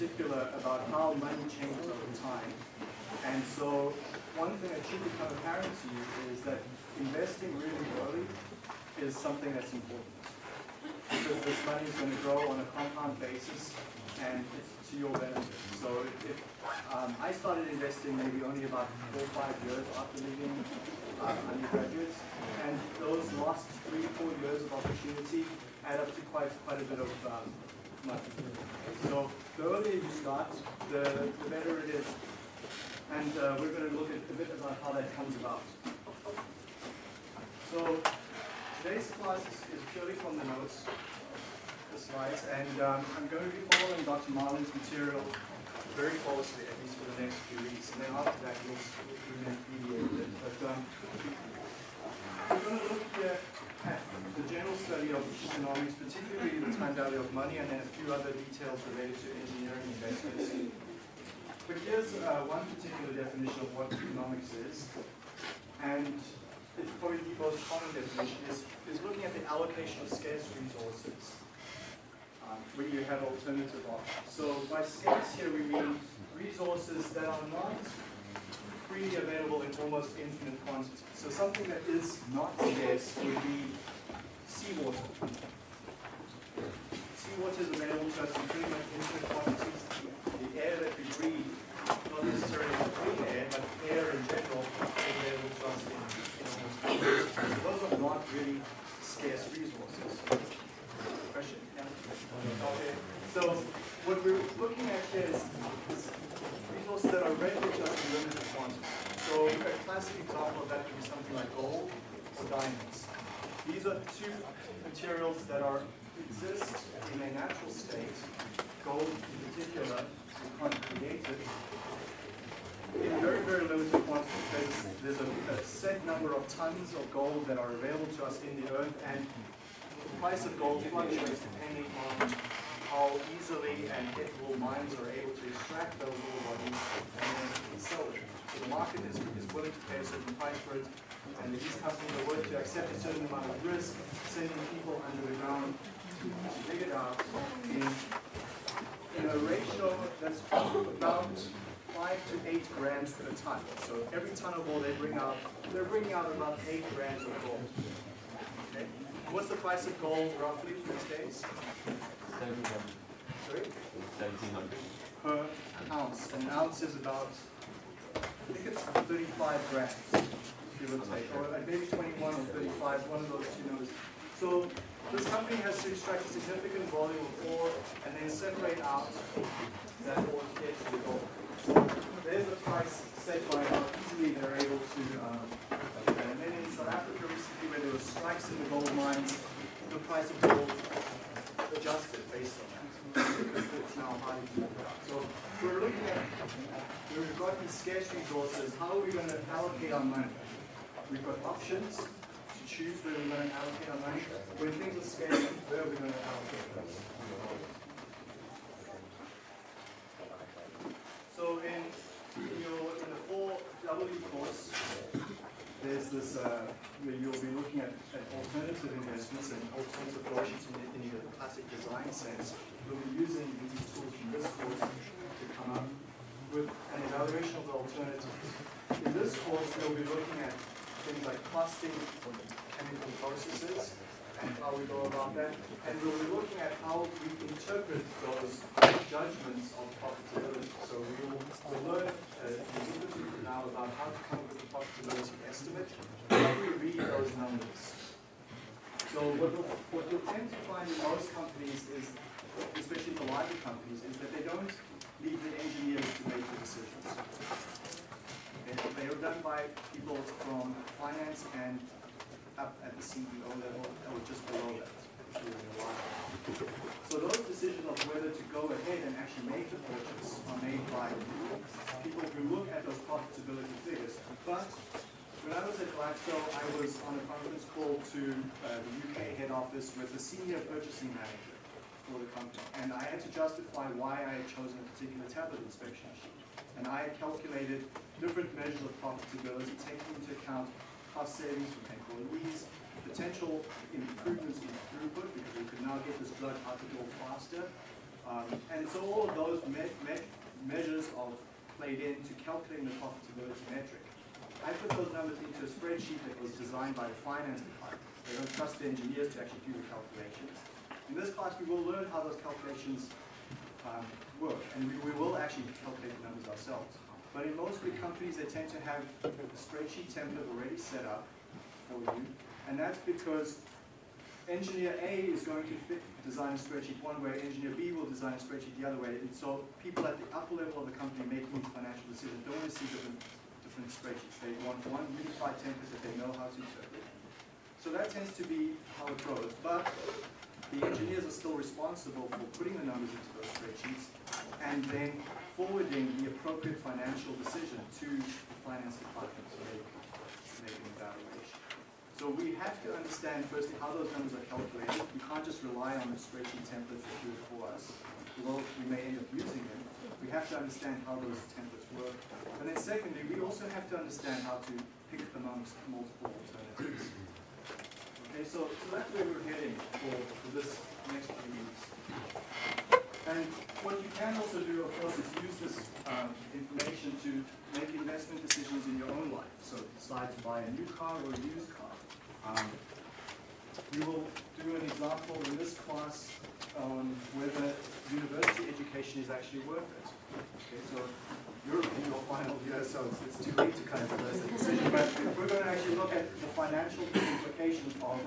particular about how money changes over time. And so one thing that should become apparent to you is that investing really early is something that's important. Because this money is going to grow on a compound basis and it's to your benefit. So if um, I started investing maybe only about four or five years after leaving uh, undergraduate, and those last three, four years of opportunity add up to quite quite a bit of um, So the earlier you start, the, the better it is. And uh, we're going to look at a bit about how that comes about. So today's class is, is purely from the notes, the slides, and um, I'm going to be following Dr. Marlin's material very closely, at least for the next few weeks. And then after that, we'll, we'll mediate it. But um, we're going to look here the general study of economics, particularly the time value of money, and then a few other details related to engineering investments. But here's uh, one particular definition of what economics is, and it's probably the most common definition, is, is looking at the allocation of scarce resources um, when you have alternative options. So by scarce here we mean resources that are not freely available in almost infinite quantities. So something that is not scarce would be всего. Gold fluctuates depending on how easily and ethical mines are able to extract those ore bodies and then sell it. So the market is, is willing to pay a certain price for it, and these companies are willing to accept a certain amount of risk, sending people under the ground to, dig it out in, in a ratio that's about five to eight grams per ton. So every ton of gold they bring out, they're bringing out about eight grams of gold. What's the price of gold roughly these days? 1700. Sorry? 1700. Per ounce. An ounce is about, I think it's 35 grams, give or take, or maybe 21 or 35, one of those two numbers. So this company has to extract a significant volume of ore and then separate out that ore to get to the gold. So there's a price set by how easily they're able to um, do that. And then in South Africa recently, where there were strikes in the gold mines, the price of gold adjusted based on that. It's now highly. So we're looking at, we've got these scarce resources, how are we going to allocate our money? We've got options to choose where we're going to allocate our money. When things are scarce, where are we going to allocate those? So in, in your in the four W course, there's this uh, where you'll be looking at, at alternative investments and alternative options in, the- in the classic design sense. We'll be using these tools from this course to come up with an evaluation of the alternatives. In this course, we'll be looking at things like costing or chemical processes and how we go about that. And we'll be looking at how we interpret those judgments of profitability. So we will we'll learn uh, now about how to come up with a profitability estimate. How we read those numbers? So what what you'll tend to find in most companies is, especially the larger companies, is that they don't leave the engineers to make the decisions. They are done by people from finance and up at the CEO level or just below that. So those decisions of whether to go ahead and actually make the purchase are made by people who look at those profitability figures. But when I was at Blackstone, I was on a conference call to uh, the UK head office with the senior purchasing manager for the company. And I had to justify why I had chosen a particular tablet inspection sheet. And I had calculated different measures of profitability, taking into account cost savings from employees, potential improvements in throughput, because we could now get this drug out the door faster, Um, and so all of those me me measures are played into calculating the profitability metric. I put those numbers into a spreadsheet that was designed by the finance department. They don't trust the engineers to actually do the calculations. In this class, we will learn how those calculations um, work, and we, we will actually calculate the numbers ourselves. But in most big companies, they tend to have a spreadsheet template already set up for you, and that's because engineer A is going to fit, design a spreadsheet one way, engineer B will design a spreadsheet the other way, and so people at the upper level of the company making these financial decisions. Don't want to see different, different spreadsheets. They want one unified template that they know how to interpret. So that tends to be how it goes, but the engineers are still responsible for putting the numbers into those spreadsheets. And then forwarding the appropriate financial decision to the finance department to they can make an evaluation. So we have to understand firstly how those numbers are calculated. We can't just rely on the spreadsheet templates that do it for us. Although we may end up using them, we have to understand how those templates work. And then secondly, we also have to understand how to pick amongst multiple alternatives. Okay, so, so that's where we're heading for, for this next few weeks. And what you can also do, of course, is use this um, information to make investment decisions in your own life. So decide to buy a new car or a used car. Um, we will do an example in this class on whether university education is actually worth it. Okay, so you're in your final year, so it's, it's too late to kind of make a decision. But we're going to actually look at the financial implications of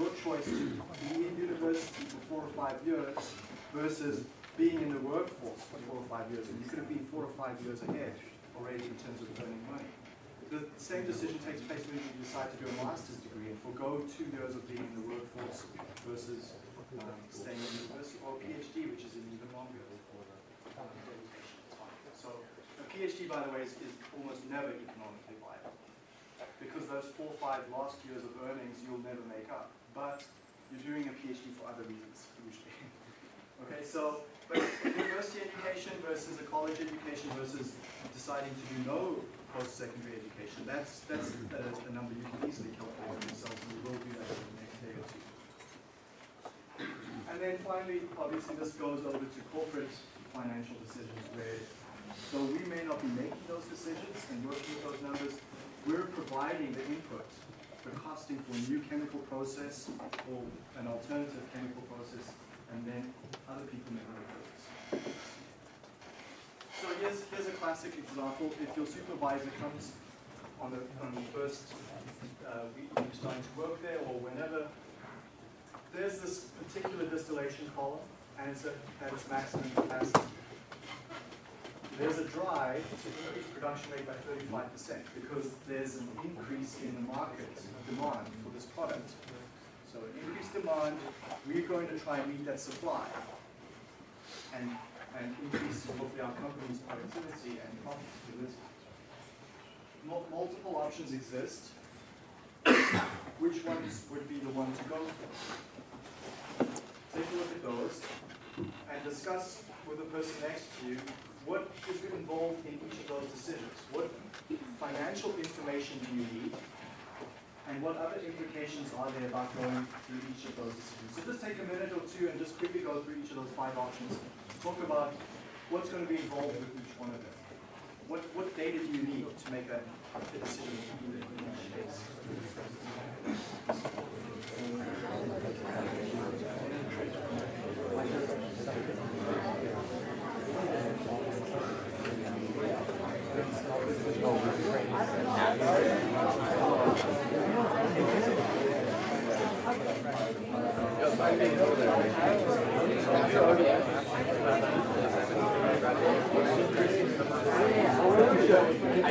your choice to be in university for four or five years versus being in the workforce for four or five years. And you could have been four or five years ahead already in terms of earning money. The same decision takes place when you decide to do a master's degree and forego two years of being in the workforce versus um, staying in university, or a PhD, which is an even longer So a PhD, by the way, is, is almost never economically viable because those four or five last years of earnings you'll never make up. But you're doing a PhD for other reasons, usually. okay, so but university education versus a college education versus deciding to do no post-secondary education, that's, that's a, a, number you can easily calculate yourself, and we will do that in the next day or two. And then finally, obviously this goes over to corporate financial decisions where, though we may not be making those decisions and working with those numbers, we're providing the input, the costing for a new chemical process or an alternative chemical process, and then other people may make those. So here's, here's a classic example. If your supervisor comes on the, on the first uh, week you're starting to work there or whenever, there's this particular distillation column and it's at its maximum capacity. There's a drive to increase production rate by 35% because there's an increase in the market demand for this product. So increased demand, we're going to try and meet that supply. And and increase hopefully our company's productivity and profitability. multiple options exist. Which ones would be the one to go for? Take a look at those and discuss with the person next to you what is involved in each of those decisions. What financial information do you need? And what other implications are there about going through each of those decisions? So just take a minute or two and just quickly go through each of those five options talk about what's going to be involved with each one of them. What, what data do you need to make that decision in each case?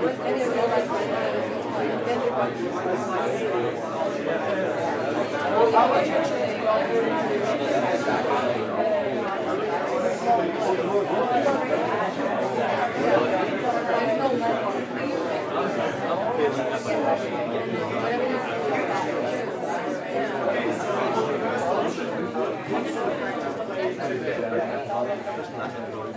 I didn't realize that. Then you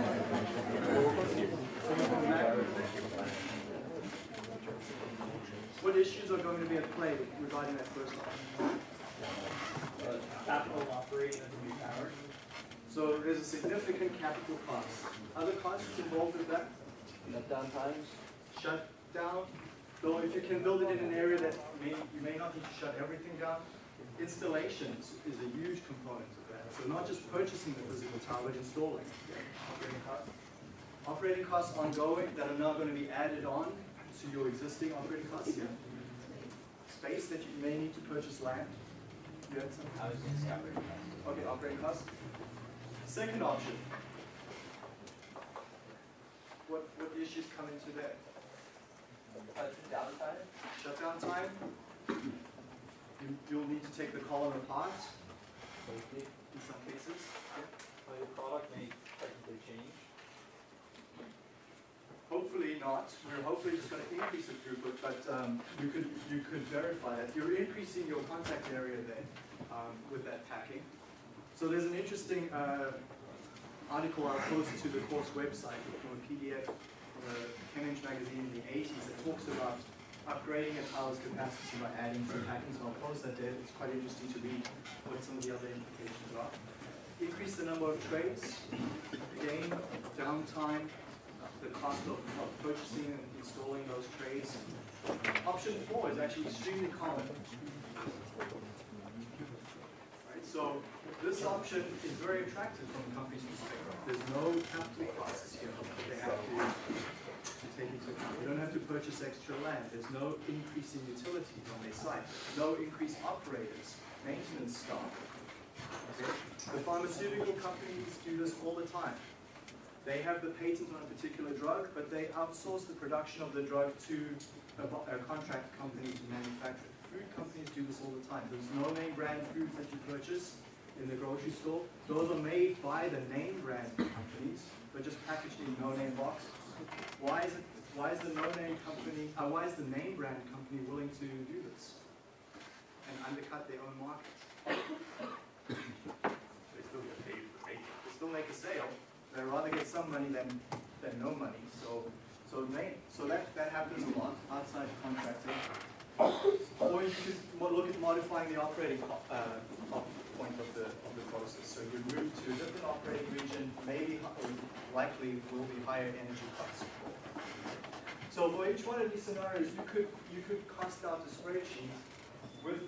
got What issues are going to be at play regarding that first option? capital operating as a new tower. So there's a significant capital cost. Other costs involved with that? Shutdown times. Shut down, though if you can build it in an area that may, you may not need to shut everything down, installations is a huge component of that. So not just purchasing the physical tower, but installing. Operating costs. Operating costs ongoing that are now going to be added on to your existing operating costs here. Space that you may need to purchase land. You had some? I was gonna say operating costs. Okay, operating costs. Second option. What, what issues come into that? Uh, downtime? Shutdown time? You, you'll need to take the column apart Safety. in some cases. Well, your product may technically change. Hopefully not. We're hopefully just gonna increase the throughput, but, um, you could, you could verify that. You're increasing your contact area then, um, with that packing. So there's an interesting, uh, article I'll post to the course website from a PDF from a Cambridge magazine in the eighties that talks about upgrading a tower's capacity by adding some packing. So I'll post that there. It's quite interesting to read what some of the other implications are. Increase the number of trays, again, downtime, the cost of, of purchasing and installing those trays. Option four is actually extremely common. Right, so this option is very attractive from a company's perspective. There's no capital costs here they have to, to take into account. They don't have to purchase extra land. There's no increase in utilities on their site. No increased operators, maintenance staff. Okay? The pharmaceutical companies do this all the time. They have the patent on a particular drug, but they outsource the production of the drug to a, a contract company to manufacture it. Food companies do this all the time. There's no name brand foods that you purchase in the grocery store. Those are made by the name brand companies, but just packaged in no name box. Why is it? Why is the no name company? Uh, why is the name brand company willing to do this and undercut their own market? They still get paid for making. They still make a sale. They'd rather get some money than, than no money, so, so so that, that happens a lot outside contracting. Or you could look at modifying the operating, uh, point of the, of the process. So you move to a different operating region, maybe, likely will be higher energy costs. So for each one of these scenarios, you could, you could cost out a spreadsheet with,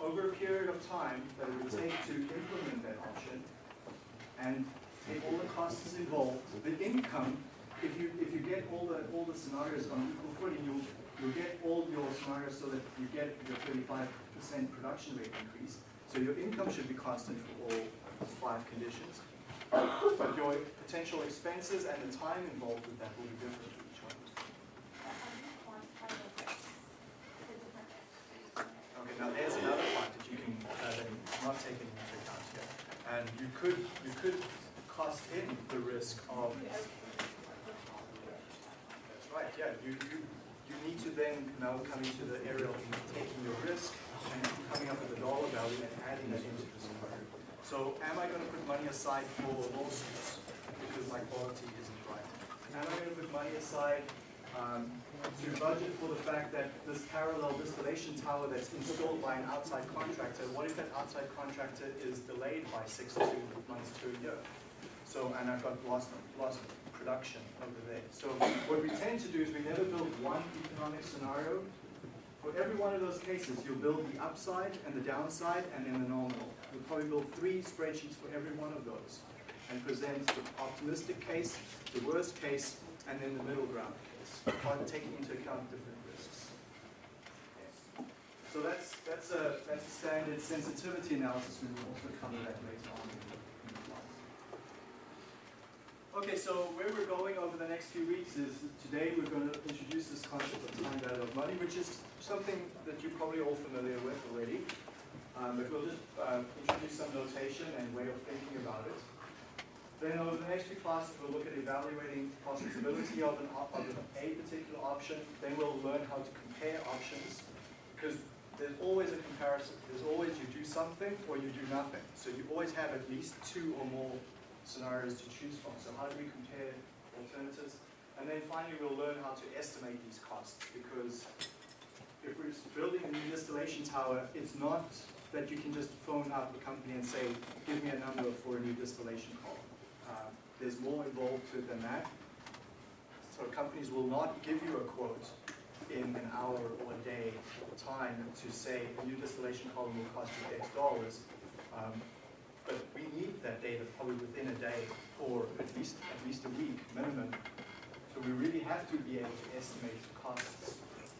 over a period of time that it would take to implement that option and take all the costs involved, the income, if you, if you get all the, all the scenarios on equal footing, you'll, you'll get all your scenarios so that you get your thirty-five percent production rate increase. So your income should be constant for all five conditions. But your potential expenses and the time involved with that will be different for each one. Okay, now there's another part that you can, uh, not taken into account here. And you could, you could cost in the risk of. That's right, yeah, you, you, you need to then now come into the area of taking your risk and coming up with a dollar value and adding that into the scenario. So am I gonna put money aside for lawsuits because my quality isn't right? Am I gonna put money aside, um, to budget for the fact that this parallel distillation tower that's installed by an outside contractor, what if that outside contractor is delayed by six to months to a year? So, and I've got lost, lost production over there. So what we tend to do is we never build one economic scenario. For every one of those cases, you'll build the upside and the downside and then the nominal. You'll probably build three spreadsheets for every one of those and present the optimistic case, the worst case, and then the middle ground case, by taking into account different risks. So that's, that's a, that's a standard sensitivity analysis. We will also cover that later on. Okay, so where we're going over the next few weeks is today we're going to introduce this concept of time value of money, which is something that you're probably all familiar with already. Um, but we'll just uh, introduce some notation and way of thinking about it. Then over the next few classes, we'll look at evaluating the possibility of, an op- of a particular option. Then we'll learn how to compare options because there's always a comparison. There's always you do something or you do nothing. So you always have at least two or more scenarios to choose from. So how do we compare alternatives? And then finally, we'll learn how to estimate these costs because if we're building a new distillation tower, it's not that you can just phone up a company and say, give me a number for a new distillation column. Uh, there's more involved to it than that. So companies will not give you a quote in an hour or a day time to say a new distillation column will cost you X dollars. Um, but we need that data probably within a day or at least at least a week minimum. So we really have to be able to estimate costs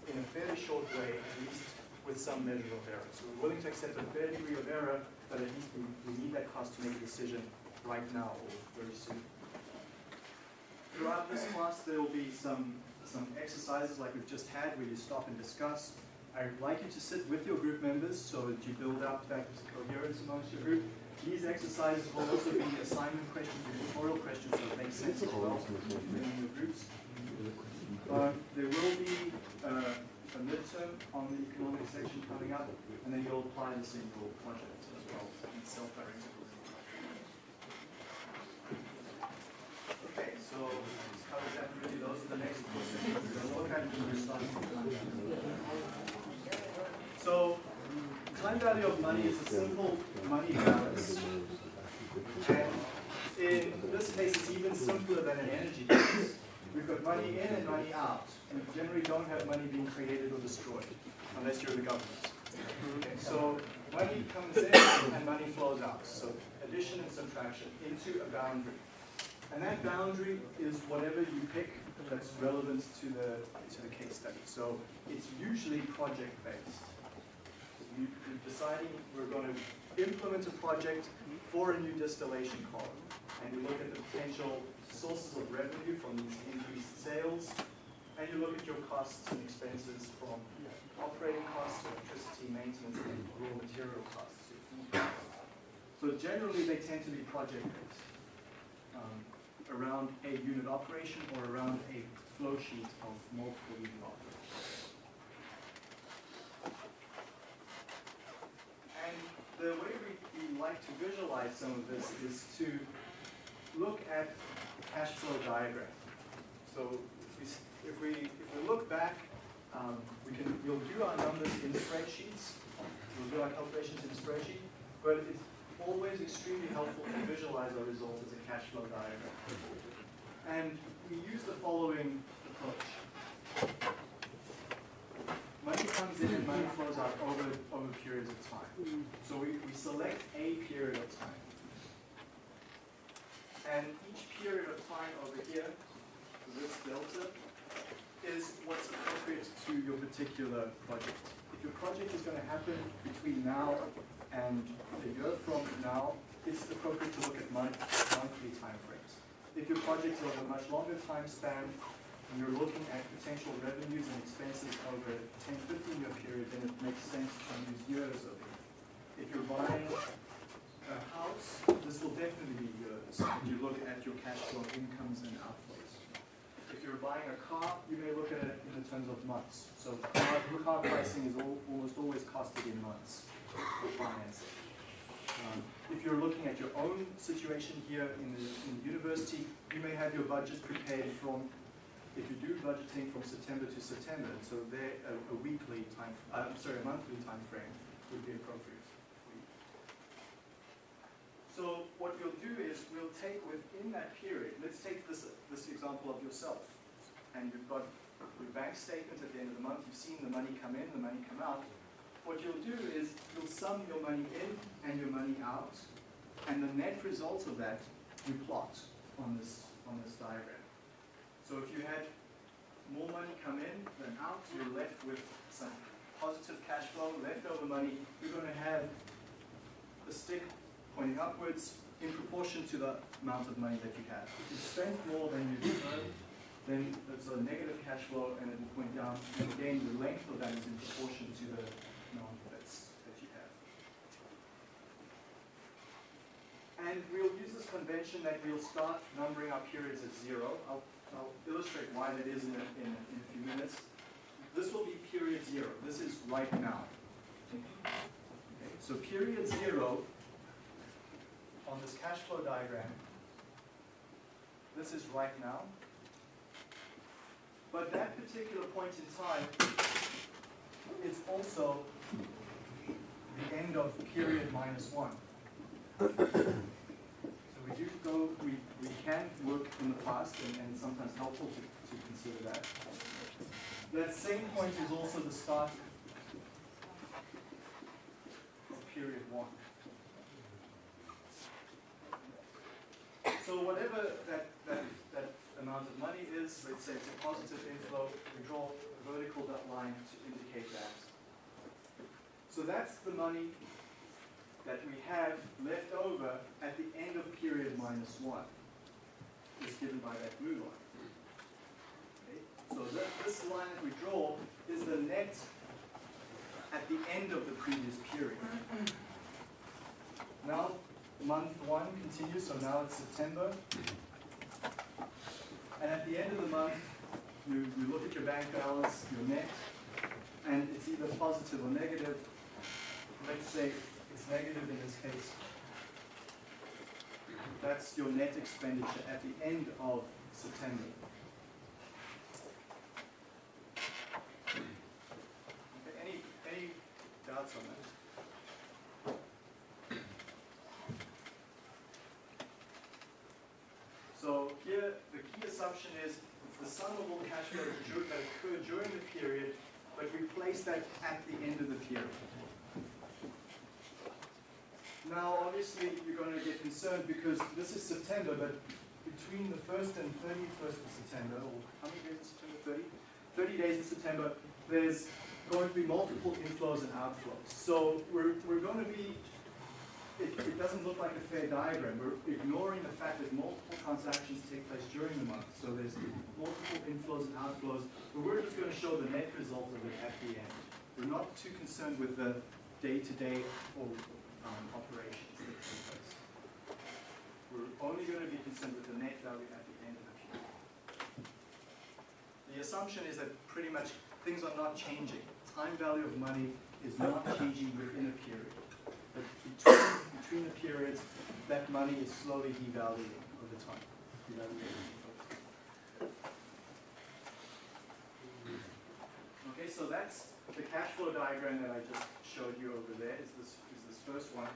in a fairly short way, at least with some measure of error. So we're willing to accept a fair degree of error, but at least we, we need that cost to make a decision right now or very soon. Throughout this class, there will be some, some exercises like we've just had where you stop and discuss. I'd like you to sit with your group members so that you build up that coherence amongst your group. These exercises will also be assignment questions and tutorial questions that make sense as well in your groups. But there will be uh, a midterm on the economic section coming up, and then you'll apply this in your project as well, in self-directed. Okay, so covers that really, those are the next questions. So, time value of money is a simple money balance. And in this case, it's even simpler than an energy balance. We've got money in and money out. We generally don't have money being created or destroyed, unless you're the government. Okay, so money comes in and money flows out. So addition and subtraction into a boundary. And that boundary is whatever you pick that's relevant to the, to the case study. So it's usually project-based. You- You're deciding we're going to implement a project for a new distillation column. And you look at the potential sources of revenue from these increased sales, and you look at your costs and expenses from operating costs, electricity, maintenance, and raw material costs. costs. So generally, they tend to be project-based, um, around a unit operation or around a flow sheet of multiple unit operations. The way we, we like to visualize some of this is to look at cash flow diagram. So if we, if we, look back, um, we can, we'll do our numbers in spreadsheets. We'll do our calculations in spreadsheet, but it's always extremely helpful to visualize our results as a cash flow diagram. And we use the following approach. Money comes in and money flows out over, over periods of time. So we, we select a period of time. And each period of time over here, this delta, is what's appropriate to your particular project. If your project is going to happen between now and a year from now, it's appropriate to look at month, monthly timeframes. If your project is of a much longer time span, and you're looking at potential revenues and expenses over a 10, 15 year period, then it makes sense to use years over here. If you're buying a house, this will definitely be years. If you look at your cash flow incomes and outflows. If you're buying a car, you may look at it in terms of months. So car, car pricing is al- almost always costed in months for financing. Um, If you're looking at your own situation here in the, in the university, you may have your budget prepared from, if you do budgeting from September to September, so there, a, a weekly time, uh, sorry, a monthly time frame would be appropriate. So what we'll do is we'll take within that period, let's take this, this example of yourself. And you've got your bank statement at the end of the month, you've seen the money come in, the money come out. What you'll do is you'll sum your money in and your money out, and the net result of that you plot on this, on this diagram. So if you had more money come in than out, you're left with some positive cash flow, leftover money, you're going to have a stick pointing upwards in proportion to the amount of money that you have. If you spend more than you earned, then it's a negative cash flow and it will point down. And again, the length of that is in proportion to the amount that's, that you have. And we'll use this convention that we'll start numbering our periods at zero. I'll, I'll illustrate why that is in a, in, a, in a few minutes. This will be period zero. This is right now. Okay, so period zero on this cash flow diagram, this is right now. But that particular point in time is also the end of period minus one. Do go, we, we can work in the past and, and sometimes helpful to, to consider that. That same point is also the start of period one. So whatever that, that, that amount of money is, let's say it's a positive inflow, we draw a vertical dot line to indicate that. So that's the money that we have left over at the end of period minus one, is given by that blue line. Okay? So this line that we draw is the net at the end of the previous period. Now, month one continues, so now it's September. And at the end of the month, you, you look at your bank balance, your net, and it's either positive or negative. Let's say negative in this case. That's your net expenditure at the end of September. Okay, any, any doubts on that? So here, the key assumption is it's the sum of all cash flows dur- that occur during the period, but we place that at the end of the period. Now, obviously, you're going to get concerned because this is September, but between the 1st and 31st of September, or how many days in September? 30? 30 days in September, there's going to be multiple inflows and outflows. So we're, we're going to be it, it doesn't look like a fair diagram. We're ignoring the fact that multiple transactions take place during the month. So there's multiple inflows and outflows, but we're just going to show the net result of it at the end. We're not too concerned with the day-to-day or um, place. We're only going to be concerned with the net value at the end of the period. The assumption is that pretty much things are not changing. Time value of money is not changing within a period. But between, between the periods, that money is slowly devaluing over time. Okay, so that's the cash flow diagram that I just showed you over there, is this, is this first one.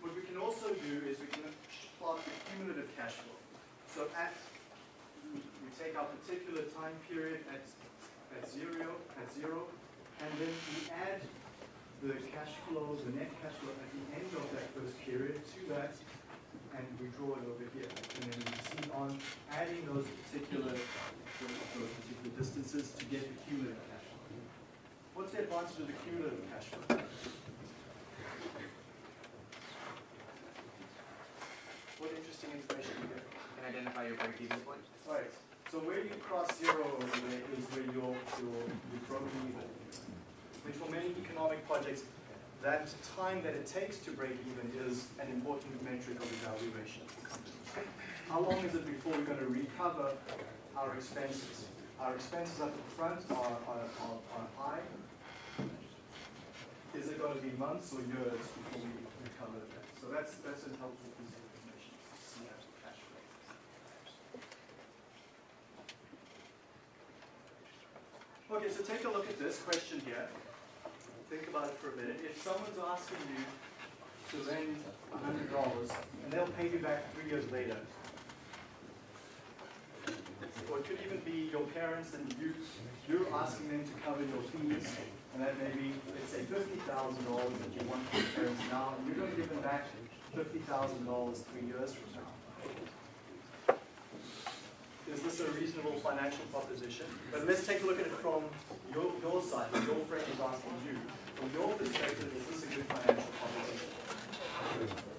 What we can also do is we can plot the cumulative cash flow. So at, we take our particular time period at, at zero, at zero, and then we add the cash flow, the net cash flow at the end of that first period to that, and we draw it over here. And then we see on adding those particular, those particular distances to get the cumulative cash flow. What's the advantage of the cumulative cash flow? What interesting information do you get? can identify your break-even point. Right, so where you cross zero is where you're, you're, you're broken even. Which for many economic projects, that time that it takes to break even is an important metric of evaluation for companies. How long is it before we're gonna recover our expenses? Our expenses at the front are, are, are, are high. Is it gonna be months or years before we recover that? So that's, that's a helpful piece of information, to see that cash flow. Okay, so take a look at this question here. Think about it for a minute. If someone's asking you to lend hundred dollars, and they'll pay you back three years later. Or it could even be your parents and you, you're asking them to cover your fees, and that may be, let's say, fifty thousand dollars that you want from your parents now, and you're gonna give them back fifty thousand dollars three years from now. Is this a reasonable financial proposition? But let's take a look at it from your, your side, your friend is asking you. From your perspective, is this a good financial proposition?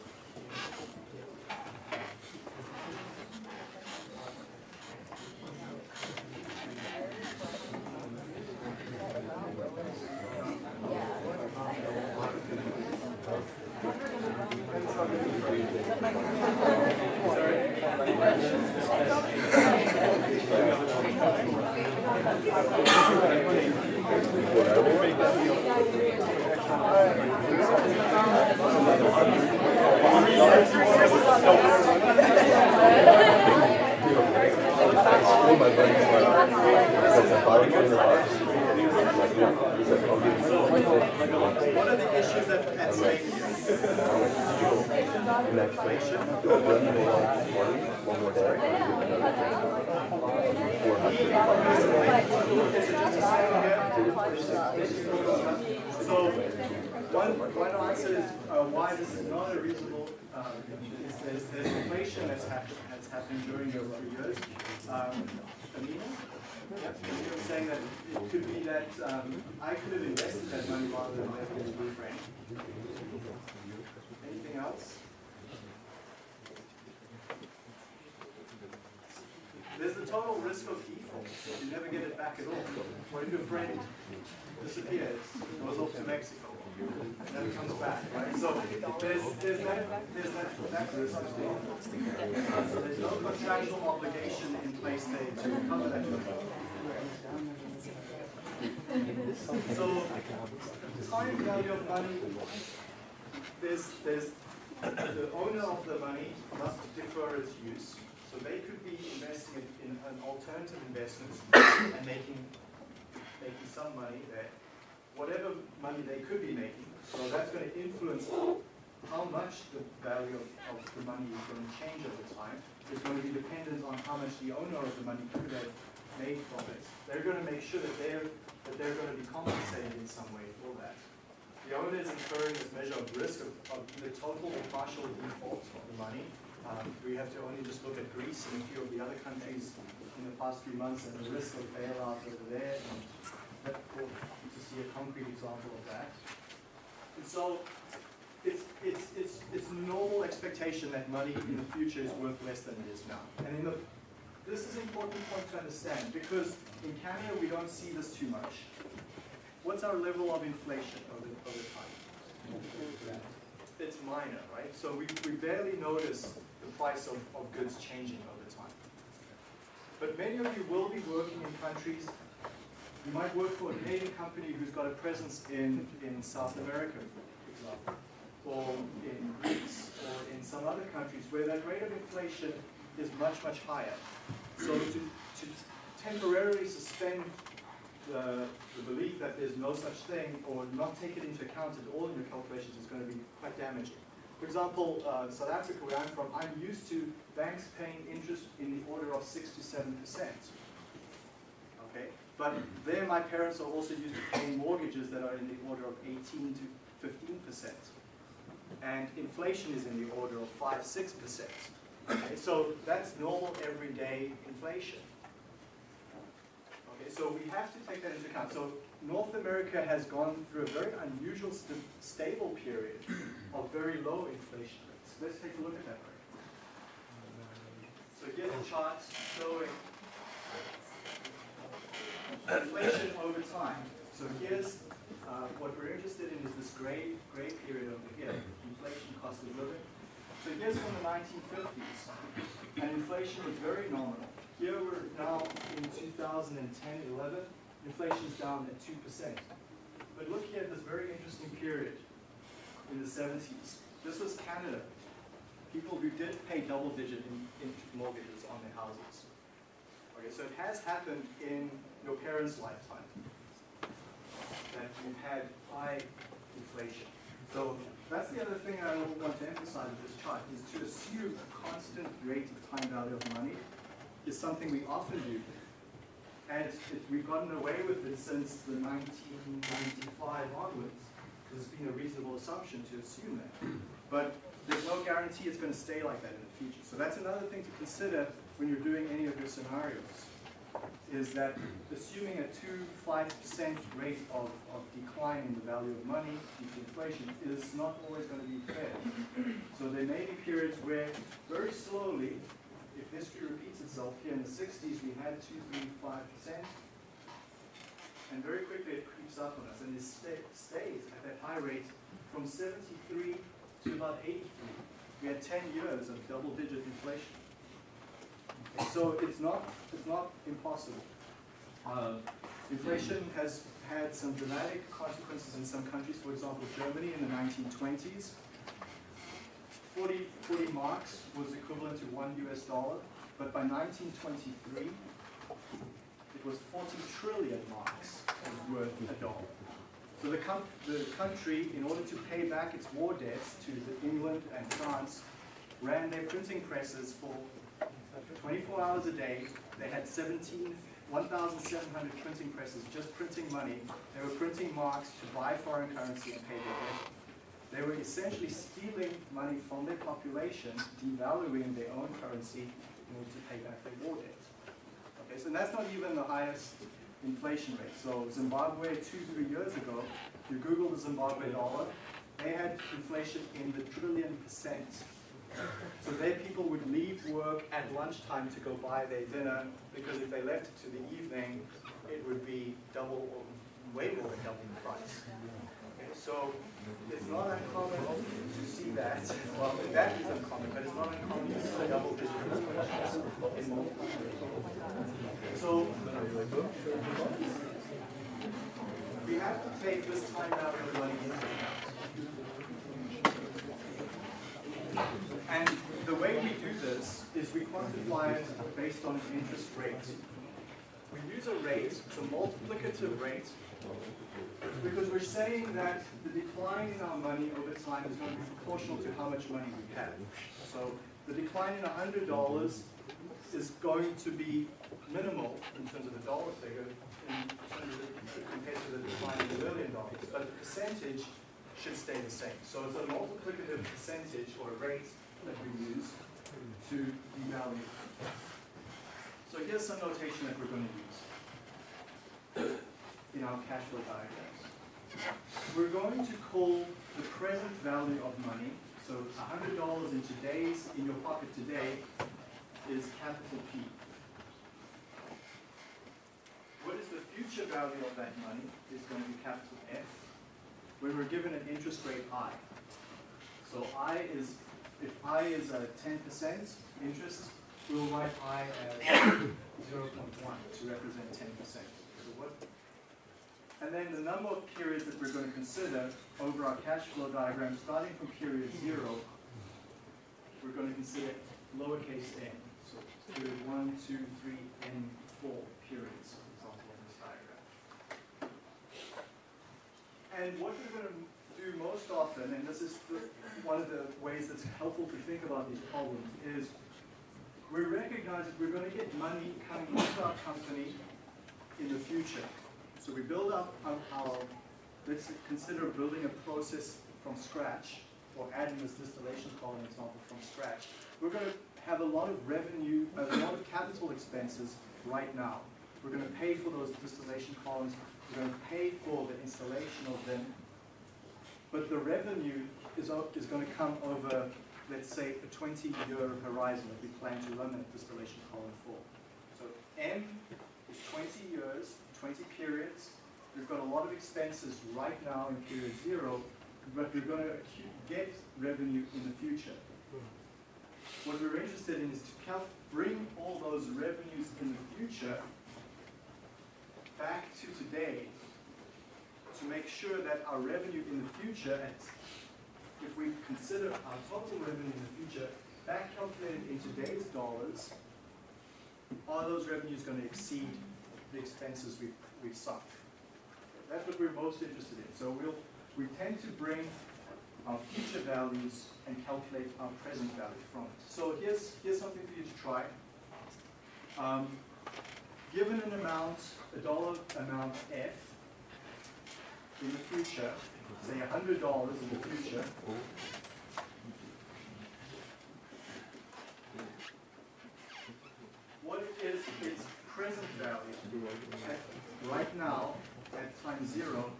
Here? So, one, one answer is uh, why this is not a reasonable, um, is there's, there's inflation that's happened, that's happened during those three years. Um, Amina? Yep, you were saying that it could be that um, I could have invested that money rather than left it in Blue Frame. Anything else? There's default. You never get it back at all. What if your friend disappears, goes off to Mexico, and never comes back, right? So there's, there's that, there's that, that. So there's no contractual obligation in place there to cover that. So time value of money, there's, there's, the owner of the money must defer its use. So they could be investing in, in an alternative investment and making, making some money there. Whatever money they could be making, so that's going to influence how much the value of, of the money is going to change over time. It's going to be dependent on how much the owner of the money could have made from it. They're going to make sure that they're, that they're going to be compensated in some way for that. The owner is incurring this measure of risk of, of either total or partial default of the money. Um, we have to only just look at Greece and a few of the other countries in the past few months and the risk of bailout over there. And to see a concrete example of that. And so it's, it's, it's, it's normal expectation that money in the future is worth less than it is now. And in the, this is an important point to understand because in Canada we don't see this too much. What's our level of inflation over, over time? It's minor, right? So we, we barely notice the price of, of goods changing over time. But many of you will be working in countries, you might work for a Canadian company who's got a presence in, in South America, for example, or in Greece, or in some other countries where that rate of inflation is much, much higher. So to, to temporarily suspend the, the belief that there's no such thing or not take it into account at all in your calculations is going to be quite damaging. For example, uh, South Africa, where I'm from, I'm used to banks paying interest in the order of six to seven percent. Okay, but there my parents are also used to paying mortgages that are in the order of 18 to 15 percent, and inflation is in the order of five, six percent. Okay, so that's normal everyday inflation. So we have to take that into account. So North America has gone through a very unusual st stable period of very low inflation rates. Let's take a look at that. So here's a chart showing inflation over time. So here's uh, what we're interested in is this gray gray period over here, inflation cost of living. So here's from the 1950s, and inflation was very nominal. Here we're now in 2010, 11, inflation's down at 2%. But look here at this very interesting period in the 70s. This was Canada. People who did pay double digit in, in mortgages on their houses. Okay, so it has happened in your parents' lifetime that you've had high inflation. So that's the other thing I want to emphasize with this chart, is to assume a constant rate of time value of money is something we often do. And it, we've gotten away with it since the 1995 onwards, because it's been a reasonable assumption to assume that. But there's no guarantee it's going to stay like that in the future. So that's another thing to consider when you're doing any of your scenarios, is that assuming a 2-5% rate of, of decline in the value of money due to inflation is not always going to be fair. So there may be periods where very slowly, if history repeats itself, here in the 60s we had 2, 3, 5%, and very quickly it creeps up on us and it sta- stays at that high rate from 73 to about 83. We had 10 years of double-digit inflation. So it's not, it's not impossible. Uh, Inflation has had some dramatic consequences in some countries, for example, Germany in the 1920s. 40, 40 marks was equivalent to one US dollar, but by 1923, it was 40 trillion marks worth a dollar. So the, the country, in order to pay back its war debts to England and France, ran their printing presses for 24 hours a day. They had 17, 1,700 printing presses just printing money. They were printing marks to buy foreign currency and pay their debt. They were essentially stealing money from their population, devaluing their own currency in order to pay back their war debt. Okay, so that's not even the highest inflation rate. So Zimbabwe two, three years ago, you Google the Zimbabwe dollar, they had inflation in the trillion percent. So their people would leave work at lunchtime to go buy their dinner, because if they left it to the evening, it would be double or way more than double the price. So it's not uncommon to see that, well, that is uncommon, but it's not uncommon to see double digit in multiple So we have to take this time out money into account. And the way we do this is we quantify it based on interest rate. We use a rate, a multiplicative rate, because we're saying that the decline in our money over time is going to be proportional to how much money we have. So the decline in $100 is going to be minimal in terms of the dollar figure in terms of, compared to the decline in the million dollars, but the percentage should stay the same. So it's a multiplicative percentage or rate that we use to devalue. So here's some notation that we're going to use in our cash flow diagrams. We're going to call the present value of money, so $100 in today's, in your pocket today, is capital P. What is the future value of that money is going to be capital F, when we're given an interest rate I. So I is, if I is a 10% interest, we'll write I as 0.1 to represent 10%. And then the number of periods that we're going to consider over our cash flow diagram, starting from period zero, we're going to consider lowercase n. So period one, two, three, n, four periods, for example, in this diagram. And what we're going to do most often, and this is one of the ways that's helpful to think about these problems, is we recognize that we're going to get money coming into our company in the future. So we build up our, let's consider building a process from scratch, or adding this distillation column example from scratch. We're going to have a lot of revenue, a lot of capital expenses right now. We're going to pay for those distillation columns, we're going to pay for the installation of them, but the revenue is, is going to come over, let's say, a 20-year horizon that we plan to run that distillation column for. So n is 20 years, 20 periods. We've got a lot of expenses right now in period zero, but we're going to get revenue in the future. What we're interested in is to bring all those revenues in the future back to today to make sure that our revenue in the future, if we consider our total revenue in the future, back calculated in today's dollars, are those revenues going to exceed the expenses we've, we've sunk? That's what we're most interested in. So we'll, we tend to bring our future values and calculate our present value from it. So here's, here's something for you to try. Um, given an amount, a dollar amount F in the future, say hundred dollars in the future, what is it is present value right now at time zero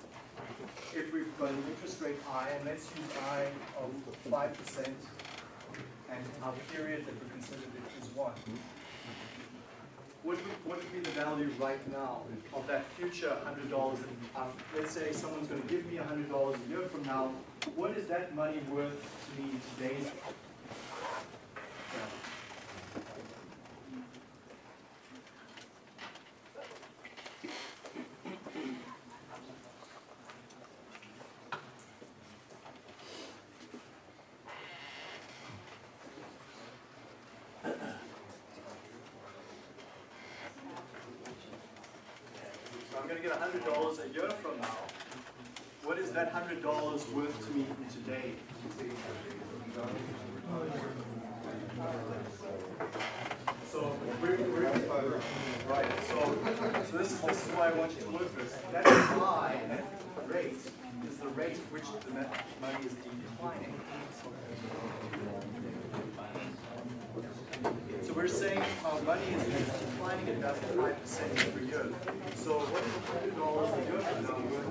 if we've got an interest rate I, and let's use I of five percent, and our period that we considered it is one. What would, what would be the value right now of that future hundred dollars? Um, let's say someone's gonna give me hundred dollars a year from now, what is that money worth to me in today's? value? So I'm gonna get hundred dollars a year from now. What is that hundred dollars worth to me today? So we're, right, so, so this is, this is why I want you to look at this. That that rate, is the rate at which the money is declining. So we're saying our money is declining at about five percent year. So what is hundred dollars a year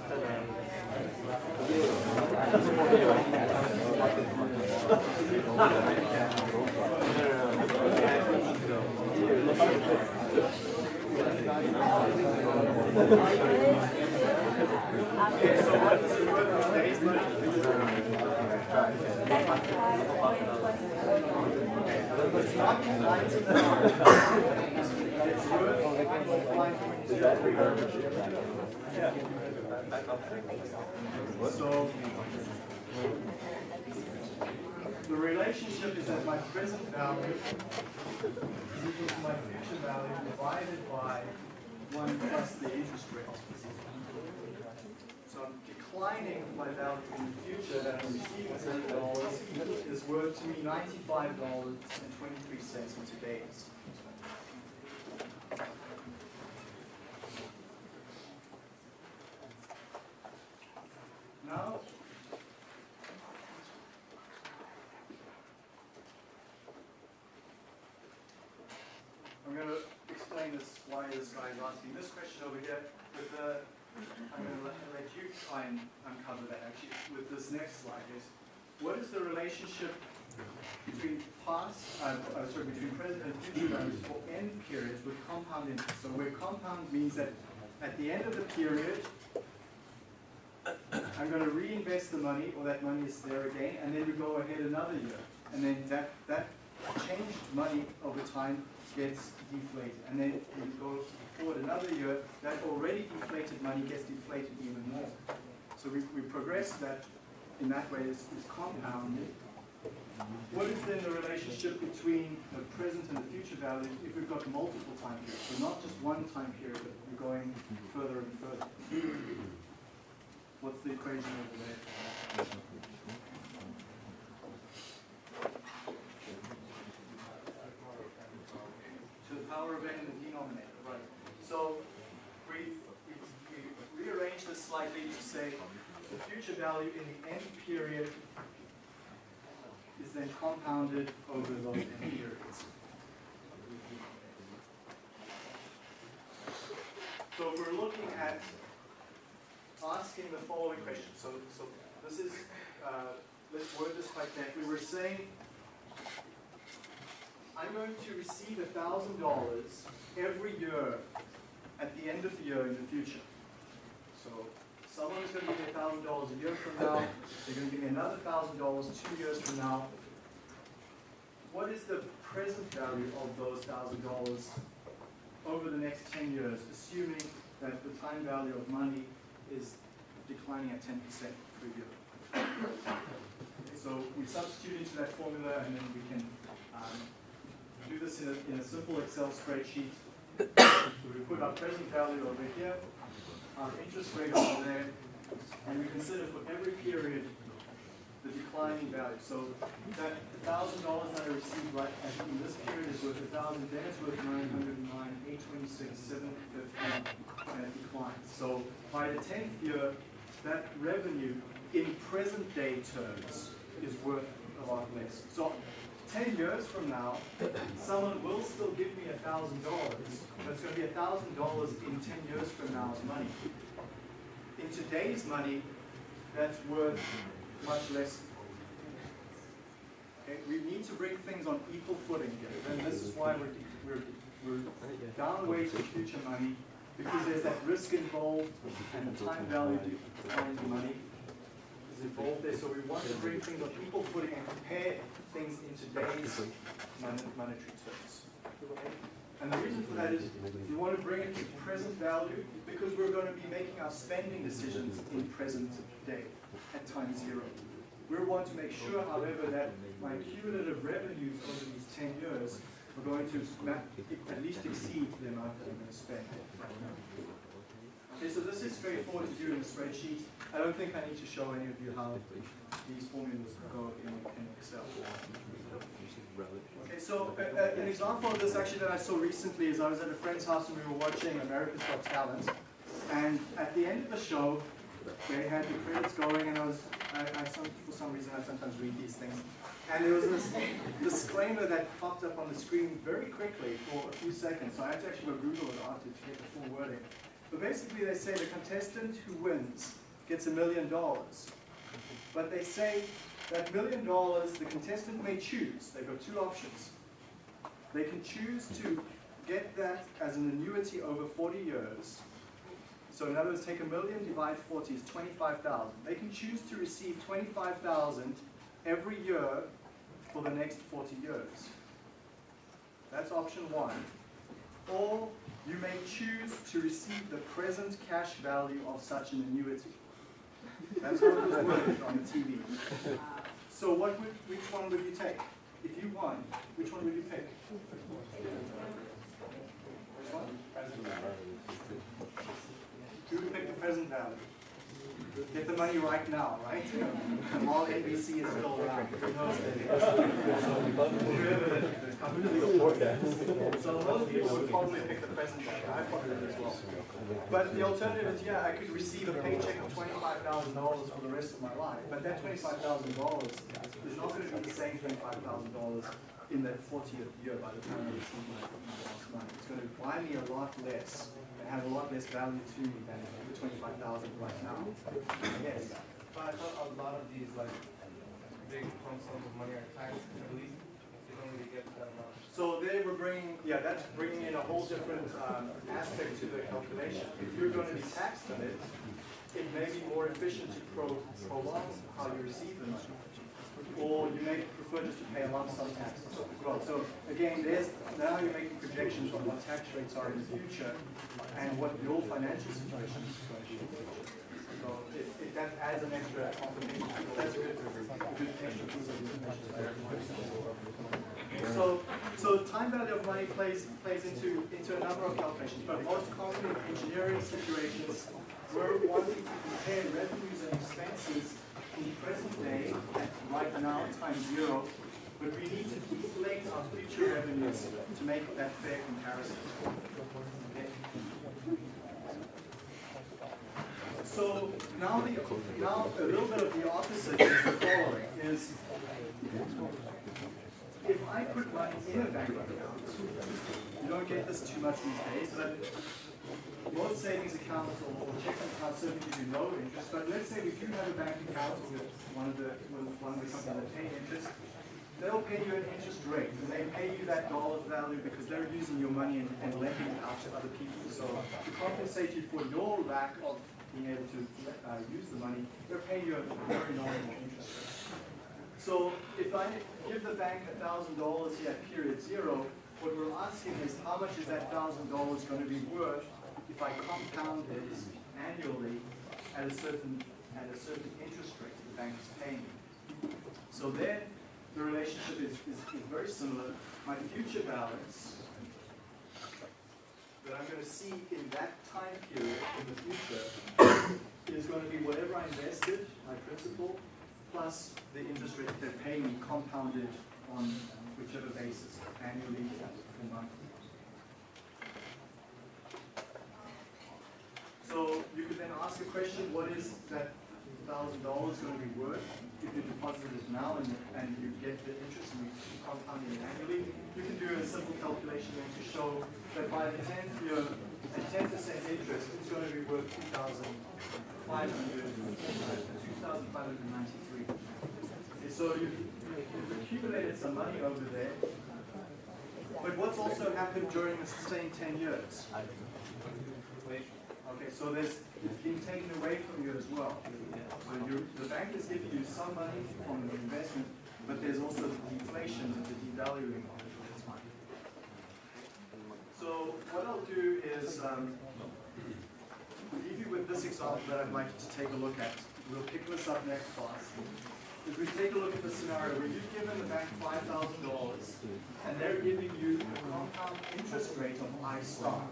Okay, so what is it worth today's money? It's not ninety-nine. It's worth So, the relationship is that my present value is equal to my future value divided by one plus the interest rate. So I'm declining my value in the future that I'm receiving seven dollars is worth to me ninety-five dollars and twenty-three cents in today's. Now, I'm going to explain this, why this guy is asking this question over here. With the, I'm going to let, let you try and uncover that actually with this next slide is, what is the relationship between past, uh, uh, sorry, between present and future values for n periods with compound interest? So where compound means that at the end of the period, I'm going to reinvest the money, or that money is there again, and then we go ahead another year. And then that, that changed money over time gets deflated. And then we go forward another year, that already deflated money gets deflated even more. So we, we progress that in that way is, is compounded. What is then the relationship between the present and the future value if we've got multiple time periods? So not just one time period, but we're going further and further. What's the equation over there? To the power of n in the denominator, right. So we, we, rearrange this slightly to say the future value in the n period is then compounded over those n periods. So So we're looking at asking the following question. So, so this is, uh, let's word this quite carefully. We're saying, I'm going to receive a thousand dollars every year at the end of the year in the future. So someone's going to give me a thousand dollars a year from now. They're going to give me another thousand dollars two years from now. What is the present value of those thousand dollars over the next ten years, assuming that the time value of money is declining at ten percent per year? So we substitute into that formula and then we can um, do this in a, in a simple Excel spreadsheet. So we put our present value over here, our interest rate over there, and we consider for every period the declining value. So that thousand dollars that I received right at, in this period is worth a thousand, then it's worth nine hundred and nine, eight twenty-six, seven fifteen, and it declines. So by the tenth year, that revenue in present day terms is worth a lot less. So ten years from now, someone will still give me a thousand dollars, but it's gonna be a thousand dollars in ten years from now's money. In today's money, that's worth much less. Okay, we need to bring things on equal footing here, and this is why we're, we're, we're downweighting future money, because there's that risk involved, and the time value of money is involved there, so we want to bring things on equal footing and compare things in today's mon- monetary terms. And the reason for that is, we want to bring it to present value, because we're going to be making our spending decisions in present day at time zero. We want to make sure, however, that my cumulative revenues over these ten years are going to at least exceed the amount that I'm going to spend. Okay, so this is straightforward to do in a spreadsheet. I don't think I need to show any of you how these formulas go in, in Excel. Okay, so uh, uh, an example of this actually that I saw recently is I was at a friend's house and we were watching America's Got Talent. And at the end of the show, they had the credits going and I was, I, I some, for some reason I sometimes read these things. And there was this disclaimer that popped up on the screen very quickly for a few seconds. So I had to actually go Google it after to get the full wording. But basically they say the contestant who wins gets a million dollars. But they say that million dollars, the contestant may choose. They've got two options. They can choose to get that as an annuity over 40 years. So in other words, take a million, divide 40 is 25,000. They can choose to receive 25,000 every year for the next 40 years. That's option one. Or you may choose to receive the present cash value of such an annuity. That's it was worded on the TV. So what would, which one would you take? If you won, which one would you pick? Which one? Who would pick the present value? Get the money right now, right? While NBC is still around. Who knows? So most people would probably pick the present value. I probably would as well. But the alternative is, yeah, I could receive a paycheck of twenty-five thousand dollars for the rest of my life. But that twenty-five thousand dollars is not going to be the same twenty-five thousand dollars in that fortieth year by the time I receive my my last money. It's going to buy me a lot less and have a lot less value to me than the twenty-five thousand right now. Yes. But I thought a lot of these like big lump sums of money are taxed, I believe. You don't really get that amount. So they were bringing, yeah, that's bringing in a whole different um, aspect to the calculation. If you're going to be taxed on it, it may be more efficient to pro- prolong how you receive the money. Or you may prefer just to pay a lump sum tax as well. So again, there's, now you're making projections on what tax rates are in the future and what your financial situation is going to be in the future. So if, if that adds an extra complication, that's good, a good extra piece of information. for. So, so time value of money plays, plays into, into a number of calculations, but most commonly in engineering situations, we're wanting to compare revenues and expenses in present day at right now, time zero, but we need to deflate our future revenues to make that fair comparison. So now the, now a little bit of the opposite is the following, is if I put money in a bank account, you don't get this too much these days, but most savings accounts or or checking accounts certainly give you low interest, but let's say we do have a bank account with one of the, with one of the companies that pay interest, they'll pay you an interest rate, and they pay you that dollar value because they're using your money and, and lending it out to other people. So to compensate you for your lack of being able to uh, use the money, they're paying you a very nominal interest rate. So if I give the bank a thousand dollars here at period zero, what we're asking is how much is that thousand dollars going to be worth if I compound it annually at a certain, at a certain interest rate the bank is paying me. So then, the relationship is, is, is very similar. My future balance that I'm going to see in that time period in the future is going to be whatever I invested, my principal, plus the interest rate they're paying me compounded on whichever basis, annually or monthly. So you could then ask a question, what is that thousand dollars going to be worth if you deposit it now and, and you get the interest and you compound it annually? You can do a simple calculation then to show that by the tenth year, at ten percent interest, it's going to be worth two thousand five hundred, two thousand five hundred ninety-three. So you, you've accumulated some money over there. But what's also happened during the same ten years? Okay, so there's, it's been taken away from you as well. So you, the bank is giving you some money from the investment, but there's also the deflation, the devaluing of it over time. So what I'll do is, um, leave you with this example that I'd like you to take a look at. We'll pick this up next class. If we take a look at the scenario where you've given the bank five thousand dollars, and they're giving you a compound interest rate of I star.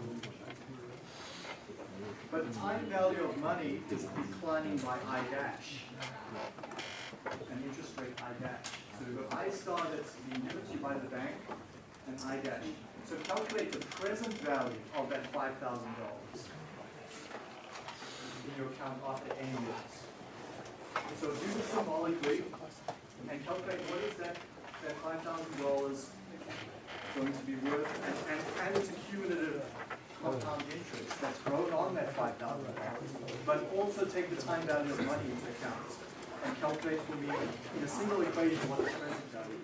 But the time value of money is declining by I dash. An interest rate I dash. So got I star that's being given to you by the bank, and I dash. So calculate the present value of that five thousand dollars in your account after any years. So do this symbolically and calculate what is that, that five thousand dollars going to be worth and, and, and its accumulative compound interest that's grown on that five thousand dollars. But also take the time value of money into account and calculate for me in a single equation what the present value